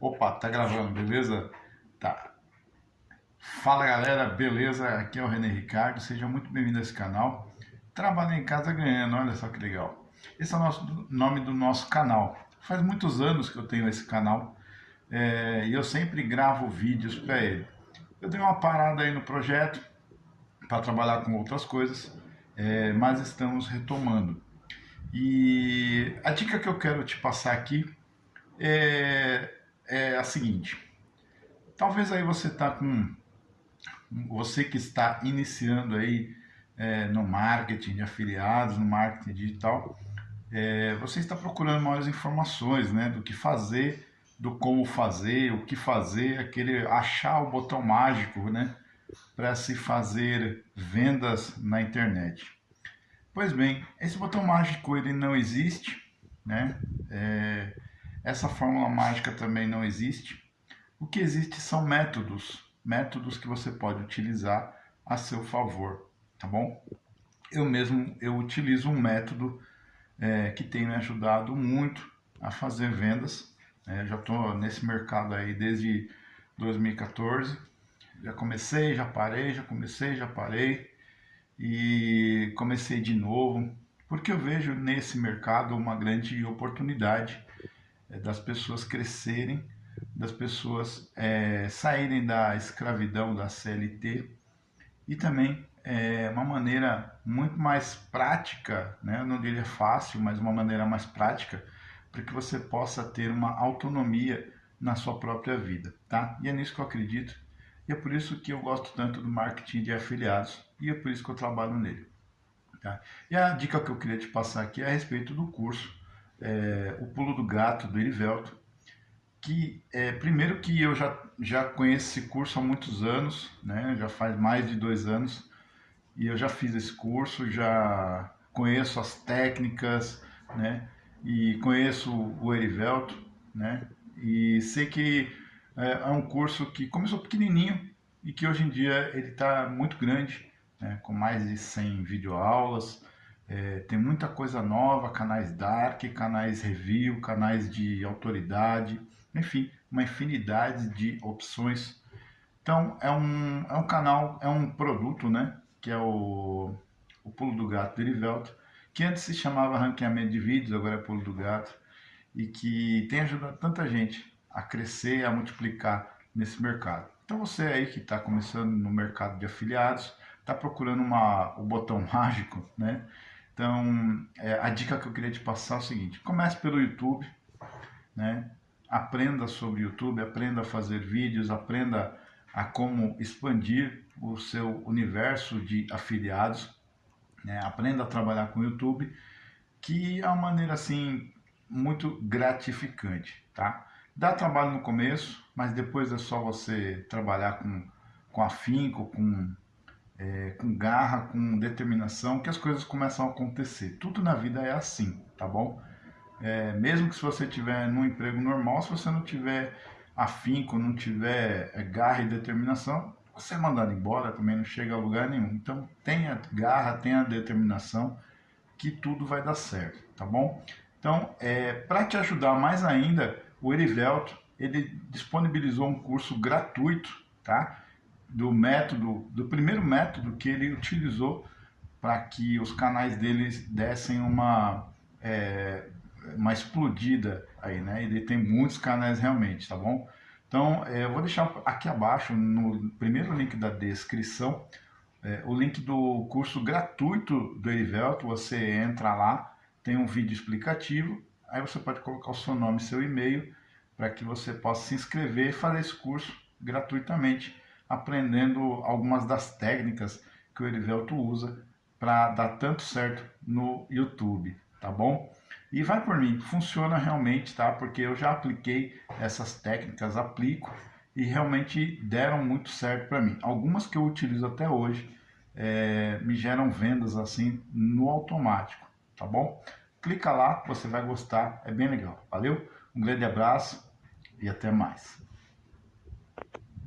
Opa, tá gravando, beleza? Tá. Fala galera, beleza? Aqui é o René Ricardo, seja muito bem-vindo a esse canal. Trabalho em casa ganhando, olha só que legal. Esse é o nosso, nome do nosso canal. Faz muitos anos que eu tenho esse canal é, e eu sempre gravo vídeos para ele. Eu dei uma parada aí no projeto para trabalhar com outras coisas, é, mas estamos retomando. E a dica que eu quero te passar aqui é, é a seguinte. Talvez aí você está com... Você que está iniciando aí é, no marketing de afiliados, no marketing digital, é, você está procurando maiores informações né, do que fazer, do como fazer, o que fazer, aquele achar o botão mágico né, para se fazer vendas na internet. Pois bem, esse botão mágico ele não existe, né? É, essa fórmula mágica também não existe. O que existe são métodos, métodos que você pode utilizar a seu favor, tá bom? Eu mesmo eu utilizo um método é, que tem me ajudado muito a fazer vendas. É, já estou nesse mercado aí desde 2014. Já comecei, já parei, já comecei, já parei e comecei de novo, porque eu vejo nesse mercado uma grande oportunidade das pessoas crescerem, das pessoas é, saírem da escravidão da CLT e também é uma maneira muito mais prática, né? eu não diria fácil, mas uma maneira mais prática para que você possa ter uma autonomia na sua própria vida, tá? E é nisso que eu acredito e é por isso que eu gosto tanto do marketing de afiliados e é por isso que eu trabalho nele. Tá? E a dica que eu queria te passar aqui é a respeito do curso, é, o pulo do gato do Erivelto, que é, primeiro que eu já, já conheço esse curso há muitos anos, né? já faz mais de dois anos, e eu já fiz esse curso, já conheço as técnicas, né? e conheço o Erivelto, né? e sei que é, é um curso que começou pequenininho e que hoje em dia ele está muito grande, né, com mais de 100 videoaulas, é, tem muita coisa nova, canais dark, canais review, canais de autoridade, enfim, uma infinidade de opções. Então é um, é um canal, é um produto, né, que é o, o Pulo do Gato Derivelto, que antes se chamava ranqueamento de vídeos, agora é Pulo do Gato, e que tem ajudado tanta gente a crescer, a multiplicar nesse mercado. Então você aí que está começando no mercado de afiliados, está procurando uma, o botão mágico, né? Então é, a dica que eu queria te passar é o seguinte, comece pelo YouTube, né? Aprenda sobre YouTube, aprenda a fazer vídeos, aprenda a como expandir o seu universo de afiliados, né? aprenda a trabalhar com o YouTube, que é uma maneira assim muito gratificante, tá? Dá trabalho no começo, mas depois é só você trabalhar com, com afinco, com, é, com garra, com determinação, que as coisas começam a acontecer. Tudo na vida é assim, tá bom? É, mesmo que se você tiver num emprego normal, se você não tiver afinco, não tiver é, garra e determinação, você é mandado embora, também não chega a lugar nenhum. Então tenha garra, tenha determinação, que tudo vai dar certo, tá bom? Então, é, para te ajudar mais ainda, o Erivelto ele disponibilizou um curso gratuito, tá? Do método, do primeiro método que ele utilizou para que os canais deles dessem uma é, uma explodida aí, né? Ele tem muitos canais realmente, tá bom? Então, é, eu vou deixar aqui abaixo, no primeiro link da descrição, é, o link do curso gratuito do Erivelto. Você entra lá, tem um vídeo explicativo Aí você pode colocar o seu nome e seu e-mail para que você possa se inscrever e fazer esse curso gratuitamente, aprendendo algumas das técnicas que o Erivelto usa para dar tanto certo no YouTube, tá bom? E vai por mim, funciona realmente, tá? Porque eu já apliquei essas técnicas, aplico e realmente deram muito certo para mim. Algumas que eu utilizo até hoje é, me geram vendas assim no automático, tá bom? Clica lá, você vai gostar, é bem legal. Valeu? Um grande abraço e até mais.